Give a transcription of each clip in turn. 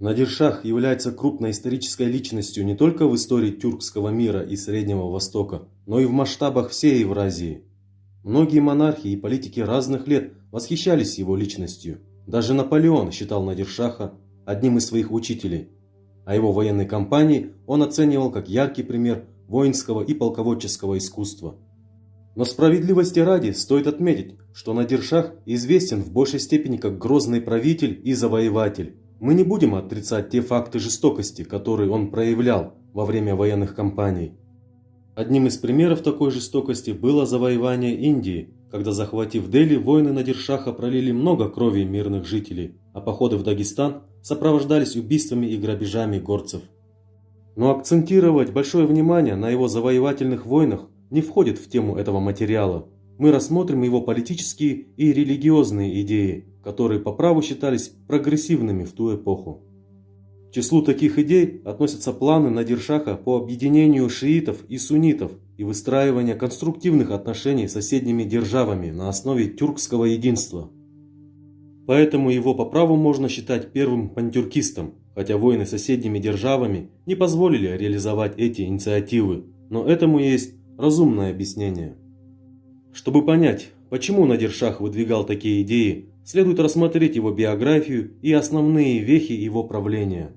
Надиршах является крупной исторической личностью не только в истории тюркского мира и Среднего Востока, но и в масштабах всей Евразии. Многие монархи и политики разных лет восхищались его личностью. Даже Наполеон считал Надиршаха одним из своих учителей, а его военной кампании он оценивал как яркий пример воинского и полководческого искусства. Но справедливости ради стоит отметить, что Надиршах известен в большей степени как грозный правитель и завоеватель, мы не будем отрицать те факты жестокости, которые он проявлял во время военных кампаний. Одним из примеров такой жестокости было завоевание Индии, когда, захватив Дели, воины Надиршаха пролили много крови мирных жителей, а походы в Дагестан сопровождались убийствами и грабежами горцев. Но акцентировать большое внимание на его завоевательных войнах не входит в тему этого материала. Мы рассмотрим его политические и религиозные идеи, которые по праву считались прогрессивными в ту эпоху. К числу таких идей относятся планы Надиршаха по объединению шиитов и суннитов и выстраивание конструктивных отношений с соседними державами на основе тюркского единства. Поэтому его по праву можно считать первым пантюркистом, хотя войны с соседними державами не позволили реализовать эти инициативы, но этому есть разумное объяснение. Чтобы понять, почему Надиршах выдвигал такие идеи, следует рассмотреть его биографию и основные вехи его правления.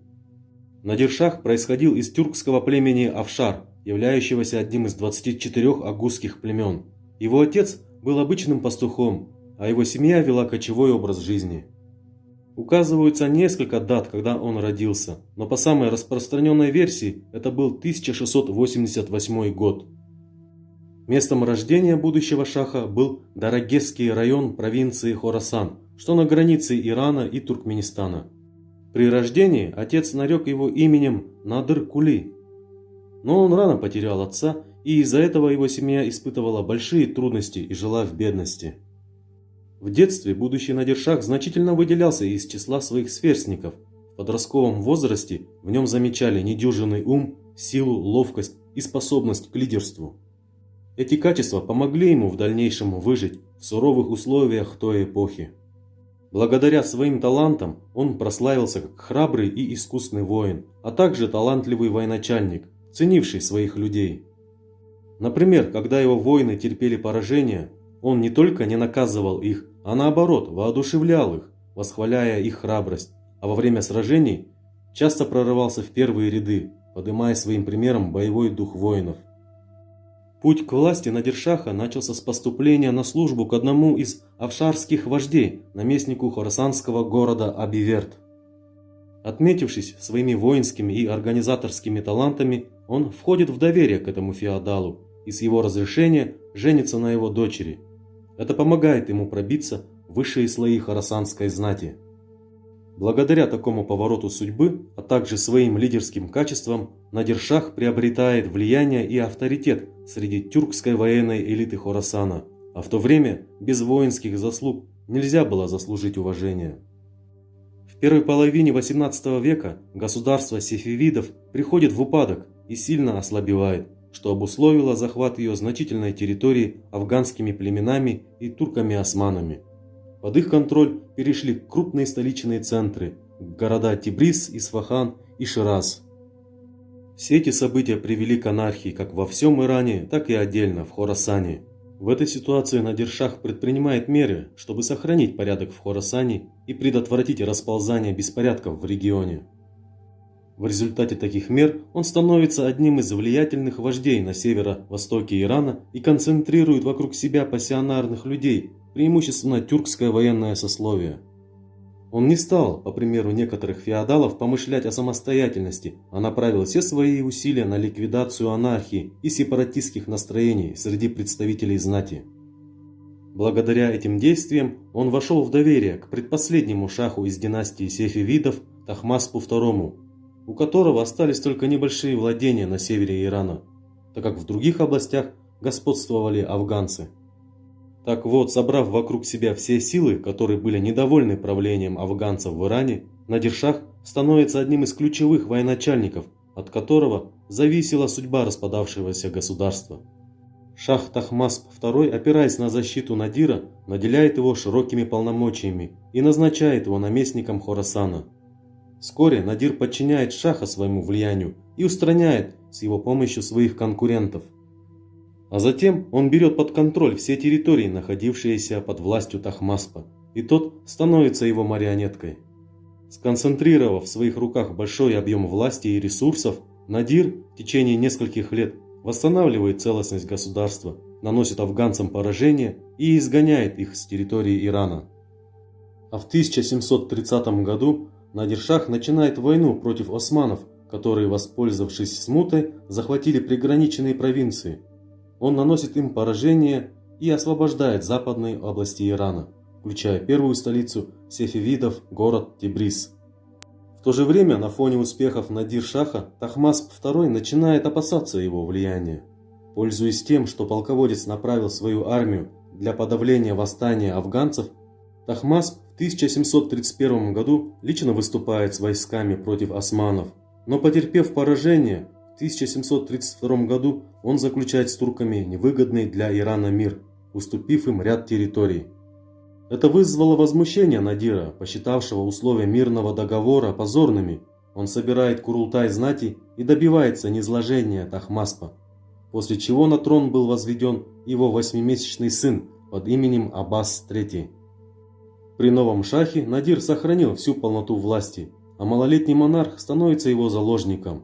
Надиршах происходил из тюркского племени Афшар, являющегося одним из 24 агузских племен. Его отец был обычным пастухом, а его семья вела кочевой образ жизни. Указываются несколько дат, когда он родился, но по самой распространенной версии это был 1688 год. Местом рождения будущего шаха был Дарагесский район провинции Хорасан, что на границе Ирана и Туркменистана. При рождении отец нарек его именем Надыр Кули. Но он рано потерял отца, и из-за этого его семья испытывала большие трудности и жила в бедности. В детстве будущий Надиршах значительно выделялся из числа своих сверстников. В подростковом возрасте в нем замечали недюжинный ум, силу, ловкость и способность к лидерству. Эти качества помогли ему в дальнейшем выжить в суровых условиях той эпохи. Благодаря своим талантам он прославился как храбрый и искусный воин, а также талантливый военачальник, ценивший своих людей. Например, когда его воины терпели поражение, он не только не наказывал их, а наоборот воодушевлял их, восхваляя их храбрость, а во время сражений часто прорывался в первые ряды, поднимая своим примером боевой дух воинов. Путь к власти Надиршаха начался с поступления на службу к одному из авшарских вождей, наместнику хорасанского города Абиверт. Отметившись своими воинскими и организаторскими талантами, он входит в доверие к этому феодалу и с его разрешения женится на его дочери. Это помогает ему пробиться в высшие слои хорасанской знати. Благодаря такому повороту судьбы, а также своим лидерским качествам, Надиршах приобретает влияние и авторитет среди тюркской военной элиты Хорасана, а в то время без воинских заслуг нельзя было заслужить уважение. В первой половине 18 века государство сефевидов приходит в упадок и сильно ослабевает, что обусловило захват ее значительной территории афганскими племенами и турками-османами. Под их контроль перешли крупные столичные центры – города Тибрис, Исфахан и Шираз. Все эти события привели к анархии как во всем Иране, так и отдельно в Хорасане. В этой ситуации Надиршах предпринимает меры, чтобы сохранить порядок в Хорасане и предотвратить расползание беспорядков в регионе. В результате таких мер он становится одним из влиятельных вождей на северо-востоке Ирана и концентрирует вокруг себя пассионарных людей, преимущественно тюркское военное сословие. Он не стал, по примеру некоторых феодалов, помышлять о самостоятельности, а направил все свои усилия на ликвидацию анархии и сепаратистских настроений среди представителей знати. Благодаря этим действиям он вошел в доверие к предпоследнему шаху из династии Сефевидов Тахмаспу II, у которого остались только небольшие владения на севере Ирана, так как в других областях господствовали афганцы. Так вот, собрав вокруг себя все силы, которые были недовольны правлением афганцев в Иране, Надиршах становится одним из ключевых военачальников, от которого зависела судьба распадавшегося государства. Шах Тахмасп II, опираясь на защиту Надира, наделяет его широкими полномочиями и назначает его наместником Хорасана. Вскоре Надир подчиняет Шаха своему влиянию и устраняет с его помощью своих конкурентов. А затем он берет под контроль все территории, находившиеся под властью Тахмаспа, и тот становится его марионеткой. Сконцентрировав в своих руках большой объем власти и ресурсов, Надир в течение нескольких лет восстанавливает целостность государства, наносит афганцам поражение и изгоняет их с территории Ирана. А в 1730 году Надиршах начинает войну против османов, которые, воспользовавшись смутой, захватили приграниченные провинции. Он наносит им поражение и освобождает западные области Ирана, включая первую столицу сефевидов, город Тибрис. В то же время на фоне успехов Надир-Шаха Тахмасп II начинает опасаться его влияния. Пользуясь тем, что полководец направил свою армию для подавления восстания афганцев, Тахмасп в 1731 году лично выступает с войсками против османов, но потерпев поражение, в 1732 году он заключает с турками невыгодный для Ирана мир, уступив им ряд территорий. Это вызвало возмущение Надира, посчитавшего условия мирного договора позорными. Он собирает Курултай знати и добивается низложения Тахмаспа, после чего на трон был возведен его восьмимесячный сын под именем Аббас III. При новом шахе Надир сохранил всю полноту власти, а малолетний монарх становится его заложником.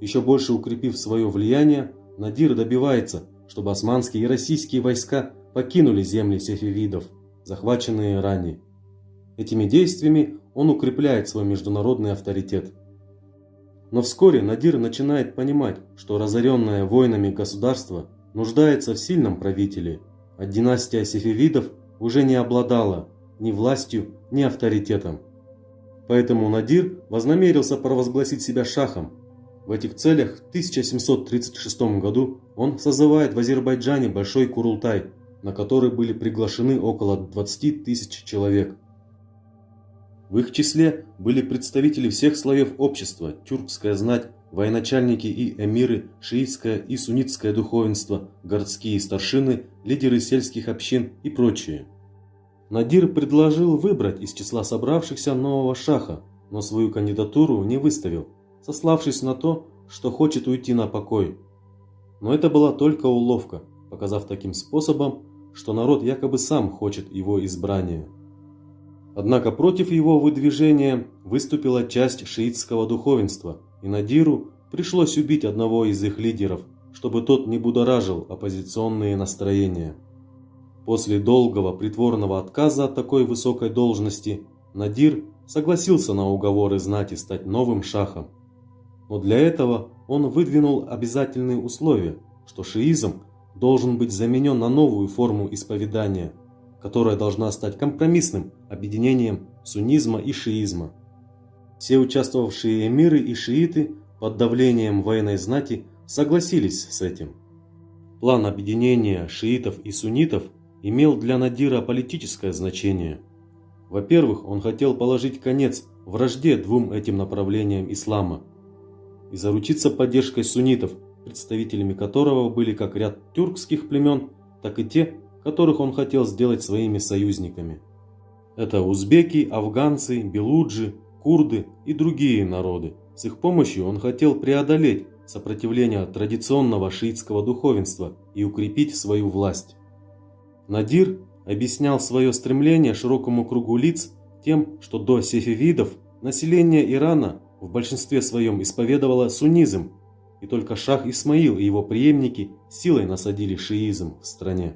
Еще больше укрепив свое влияние, Надир добивается, чтобы османские и российские войска покинули земли сефевидов захваченные ранее. Этими действиями он укрепляет свой международный авторитет. Но вскоре Надир начинает понимать, что разоренное войнами государство нуждается в сильном правителе, а династия сефевидов уже не обладала ни властью, ни авторитетом. Поэтому Надир вознамерился провозгласить себя шахом. В этих целях в 1736 году он созывает в Азербайджане Большой Курултай – на который были приглашены около 20 тысяч человек. В их числе были представители всех слоев общества, тюркская знать, военачальники и эмиры, шиитское и суннитское духовенство, городские старшины, лидеры сельских общин и прочие. Надир предложил выбрать из числа собравшихся нового шаха, но свою кандидатуру не выставил, сославшись на то, что хочет уйти на покой. Но это была только уловка, показав таким способом, что народ якобы сам хочет его избрания. Однако против его выдвижения выступила часть шиитского духовенства, и Надиру пришлось убить одного из их лидеров, чтобы тот не будоражил оппозиционные настроения. После долгого притворного отказа от такой высокой должности Надир согласился на уговоры знати стать новым шахом. Но для этого он выдвинул обязательные условия, что шиизм должен быть заменен на новую форму исповедания, которая должна стать компромиссным объединением суннизма и шиизма. Все участвовавшие эмиры и шииты под давлением военной знати согласились с этим. План объединения шиитов и суннитов имел для Надира политическое значение. Во-первых, он хотел положить конец вражде двум этим направлениям ислама и заручиться поддержкой суннитов представителями которого были как ряд тюркских племен, так и те, которых он хотел сделать своими союзниками. Это узбеки, афганцы, белуджи, курды и другие народы. С их помощью он хотел преодолеть сопротивление традиционного шиитского духовенства и укрепить свою власть. Надир объяснял свое стремление широкому кругу лиц тем, что до сефевидов население Ирана в большинстве своем исповедовало суннизм и только шах Исмаил и его преемники силой насадили шиизм в стране.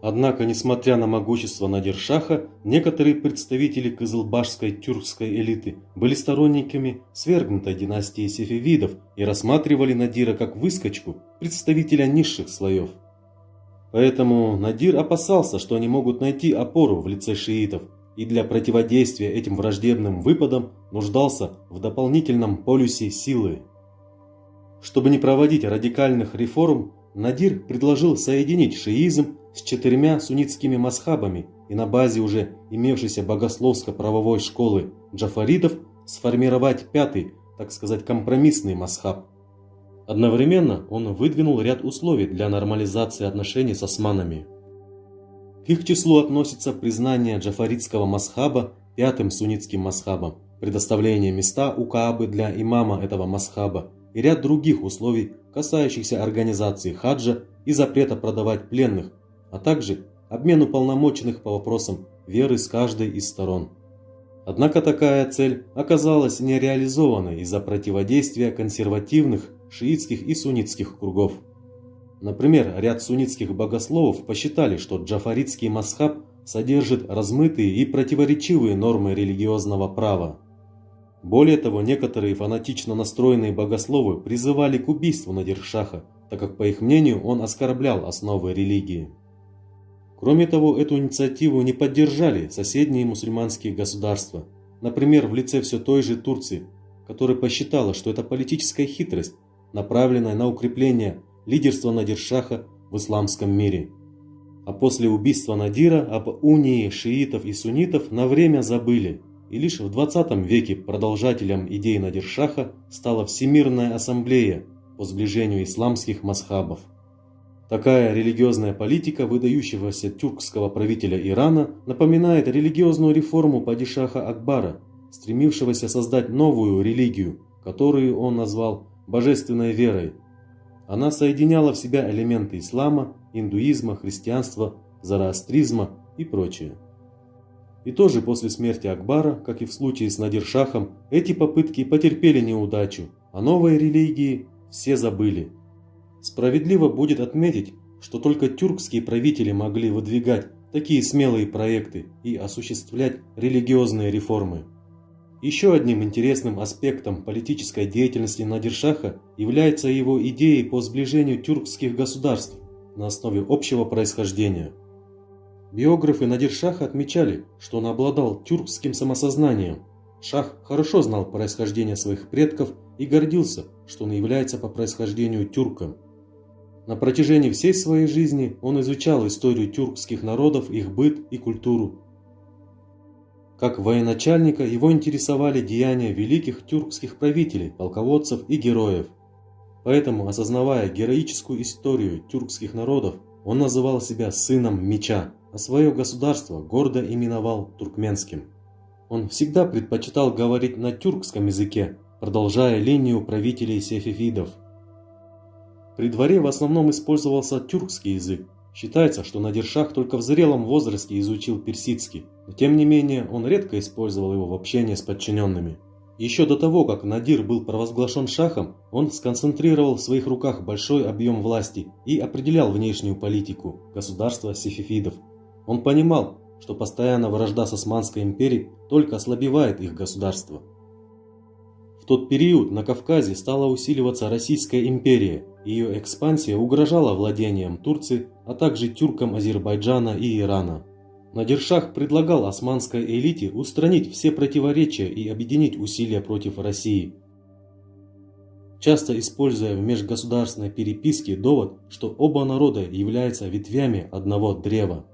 Однако, несмотря на могущество Надиршаха, некоторые представители кызылбашской тюркской элиты были сторонниками свергнутой династии сефевидов и рассматривали Надира как выскочку, представителя низших слоев. Поэтому Надир опасался, что они могут найти опору в лице шиитов, и для противодействия этим враждебным выпадам нуждался в дополнительном полюсе силы. Чтобы не проводить радикальных реформ, Надир предложил соединить шиизм с четырьмя суннитскими масхабами и на базе уже имевшейся богословско-правовой школы джафаридов сформировать пятый, так сказать, компромиссный масхаб. Одновременно он выдвинул ряд условий для нормализации отношений с османами. К их числу относится признание джафаридского масхаба пятым суннитским масхабом предоставление места у Каабы для имама этого масхаба и ряд других условий, касающихся организации хаджа и запрета продавать пленных, а также обмен уполномоченных по вопросам веры с каждой из сторон. Однако такая цель оказалась нереализованной из-за противодействия консервативных шиитских и суннитских кругов. Например, ряд суннитских богословов посчитали, что джафаритский масхаб содержит размытые и противоречивые нормы религиозного права. Более того, некоторые фанатично настроенные богословы призывали к убийству Надиршаха, так как, по их мнению, он оскорблял основы религии. Кроме того, эту инициативу не поддержали соседние мусульманские государства, например, в лице все той же Турции, которая посчитала, что это политическая хитрость, направленная на укрепление лидерства Надиршаха в исламском мире. А после убийства Надира об унии шиитов и суннитов на время забыли, и лишь в 20 веке продолжателем идей Надиршаха стала Всемирная ассамблея по сближению исламских масхабов. Такая религиозная политика выдающегося тюркского правителя Ирана напоминает религиозную реформу падишаха Акбара, стремившегося создать новую религию, которую он назвал «божественной верой». Она соединяла в себя элементы ислама, индуизма, христианства, зороастризма и прочее. И тоже после смерти Акбара, как и в случае с Надиршахом, эти попытки потерпели неудачу, а новой религии все забыли – Справедливо будет отметить, что только тюркские правители могли выдвигать такие смелые проекты и осуществлять религиозные реформы. Еще одним интересным аспектом политической деятельности Надиршаха является его идеи по сближению тюркских государств на основе общего происхождения. Биографы Надиршаха отмечали, что он обладал тюркским самосознанием. Шах хорошо знал происхождение своих предков и гордился, что он является по происхождению тюрком. На протяжении всей своей жизни он изучал историю тюркских народов, их быт и культуру. Как военачальника его интересовали деяния великих тюркских правителей, полководцев и героев. Поэтому, осознавая героическую историю тюркских народов, он называл себя сыном меча, а свое государство гордо именовал туркменским. Он всегда предпочитал говорить на тюркском языке, продолжая линию правителей сефевидов – при дворе в основном использовался тюркский язык. Считается, что Надиршах только в зрелом возрасте изучил персидский, но тем не менее он редко использовал его в общении с подчиненными. Еще до того, как Надир был провозглашен шахом, он сконцентрировал в своих руках большой объем власти и определял внешнюю политику государства сефифидов. Он понимал, что постоянная вражда с Османской империей только ослабевает их государство. В тот период на Кавказе стала усиливаться Российская империя, ее экспансия угрожала владением Турции, а также тюркам Азербайджана и Ирана. Надиршах предлагал османской элите устранить все противоречия и объединить усилия против России. Часто используя в межгосударственной переписке довод, что оба народа являются ветвями одного древа.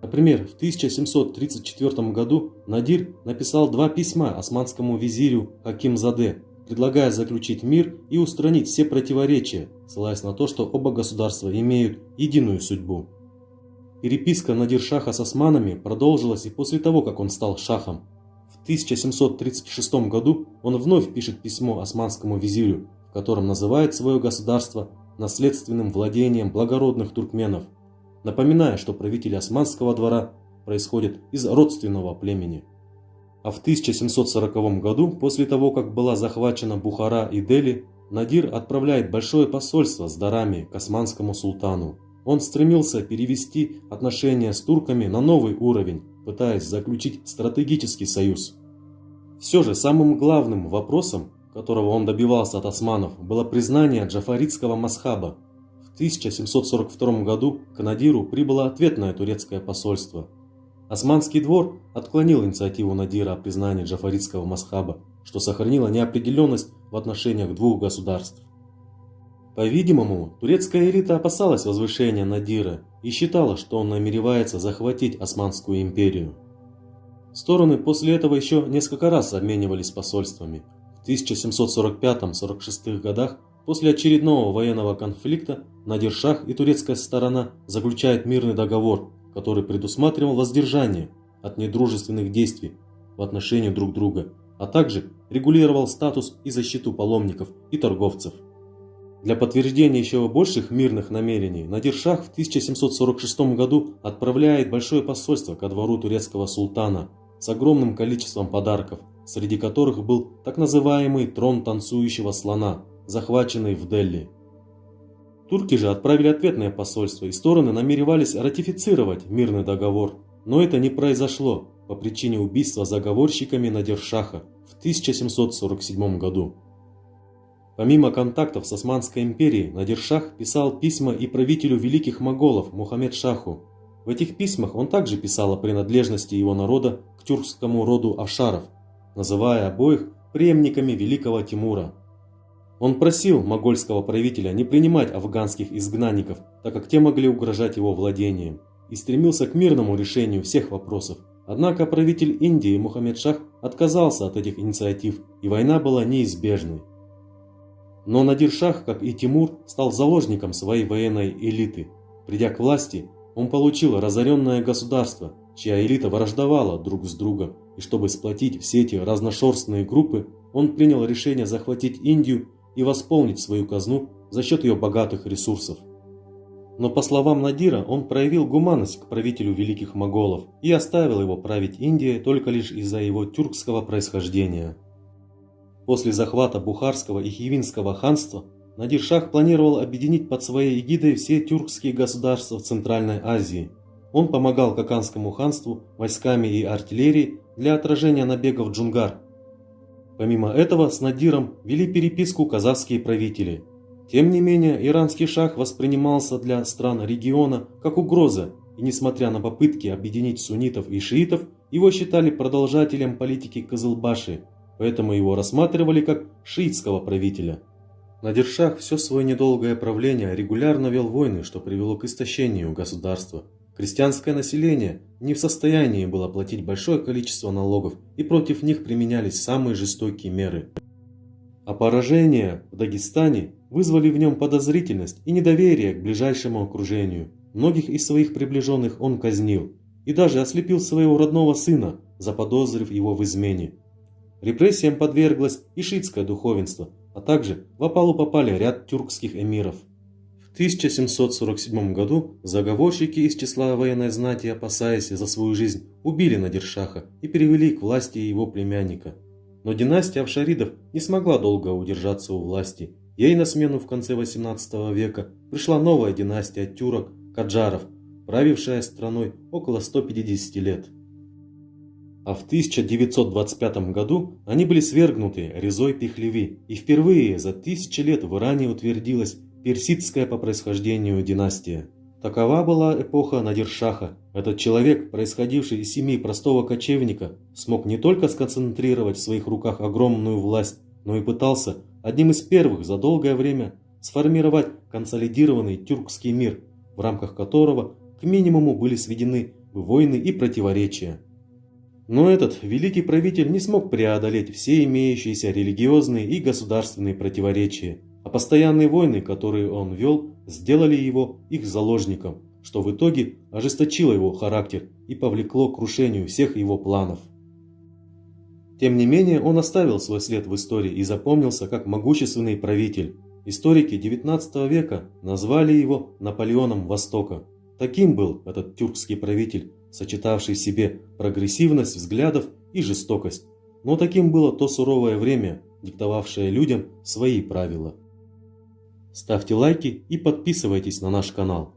Например, в 1734 году Надир написал два письма османскому визирю Хакимзаде, предлагая заключить мир и устранить все противоречия, ссылаясь на то, что оба государства имеют единую судьбу. Переписка Надир-Шаха с османами продолжилась и после того, как он стал шахом. В 1736 году он вновь пишет письмо османскому визирю, в котором называет свое государство наследственным владением благородных туркменов, напоминая, что правители османского двора происходят из родственного племени. А в 1740 году, после того, как была захвачена Бухара и Дели, Надир отправляет большое посольство с дарами к османскому султану. Он стремился перевести отношения с турками на новый уровень, пытаясь заключить стратегический союз. Все же самым главным вопросом, которого он добивался от османов, было признание джафаритского масхаба. В 1742 году к Надиру прибыло ответное турецкое посольство – Османский двор отклонил инициативу Надира о признании джафаритского масхаба, что сохранило неопределенность в отношениях двух государств. По-видимому, турецкая элита опасалась возвышения Надира и считала, что он намеревается захватить Османскую империю. Стороны после этого еще несколько раз обменивались посольствами. В 1745-46 годах после очередного военного конфликта Надир-Шах и турецкая сторона заключают мирный договор, который предусматривал воздержание от недружественных действий в отношении друг друга а также регулировал статус и защиту паломников и торговцев. Для подтверждения еще больших мирных намерений Надиршах в 1746 году отправляет большое посольство ко двору турецкого султана с огромным количеством подарков, среди которых был так называемый трон танцующего слона, захваченный в Дели. Турки же отправили ответное посольство, и стороны намеревались ратифицировать мирный договор, но это не произошло по причине убийства заговорщиками Надиршаха в 1747 году. Помимо контактов с Османской империей, Надиршах писал письма и правителю великих моголов Мухаммед Шаху. В этих письмах он также писал о принадлежности его народа к тюркскому роду Ашаров, называя обоих преемниками великого Тимура. Он просил могольского правителя не принимать афганских изгнанников, так как те могли угрожать его владениям, и стремился к мирному решению всех вопросов. Однако правитель Индии Мухаммед Шах отказался от этих инициатив, и война была неизбежной. Но Надир Шах, как и Тимур, стал заложником своей военной элиты. Придя к власти, он получил разоренное государство, чья элита враждовала друг с другом, и чтобы сплотить все эти разношерстные группы, он принял решение захватить Индию и восполнить свою казну за счет ее богатых ресурсов. Но по словам Надира, он проявил гуманность к правителю великих моголов и оставил его править Индией только лишь из-за его тюркского происхождения. После захвата Бухарского и Хивинского ханства Надир Шах планировал объединить под своей эгидой все тюркские государства в Центральной Азии. Он помогал Каканскому ханству войсками и артиллерией для отражения набегов джунгар. Помимо этого с Надиром вели переписку казахские правители. Тем не менее, иранский шах воспринимался для стран региона как угроза, и несмотря на попытки объединить суннитов и шиитов, его считали продолжателем политики Кызылбаши – поэтому его рассматривали как шиитского правителя. Надиршах все свое недолгое правление регулярно вел войны, что привело к истощению государства. Крестьянское население не в состоянии было платить большое количество налогов, и против них применялись самые жестокие меры. А поражения в Дагестане вызвали в нем подозрительность и недоверие к ближайшему окружению. Многих из своих приближенных он казнил и даже ослепил своего родного сына, заподозрив его в измене. Репрессиям подверглось и шиитское духовенство, а также в опалу попали ряд тюркских эмиров. В 1747 году заговорщики из числа военной знати, опасаясь за свою жизнь, убили Надиршаха и перевели к власти его племянника. Но династия Авшаридов не смогла долго удержаться у власти. Ей на смену в конце 18 века пришла новая династия тюрок Каджаров, правившая страной около 150 лет а в 1925 году они были свергнуты Резой Пехлеви, и впервые за тысячи лет в Иране утвердилась персидская по происхождению династия. Такова была эпоха Надиршаха. Этот человек, происходивший из семьи простого кочевника, смог не только сконцентрировать в своих руках огромную власть, но и пытался одним из первых за долгое время сформировать консолидированный тюркский мир, в рамках которого к минимуму были сведены войны и противоречия. Но этот великий правитель не смог преодолеть все имеющиеся религиозные и государственные противоречия, а постоянные войны, которые он вел, сделали его их заложником, что в итоге ожесточило его характер и повлекло к крушению всех его планов. Тем не менее, он оставил свой след в истории и запомнился как могущественный правитель. Историки XIX века назвали его Наполеоном Востока. Таким был этот тюркский правитель, сочетавший в себе прогрессивность взглядов и жестокость. Но таким было то суровое время, диктовавшее людям свои правила. Ставьте лайки и подписывайтесь на наш канал.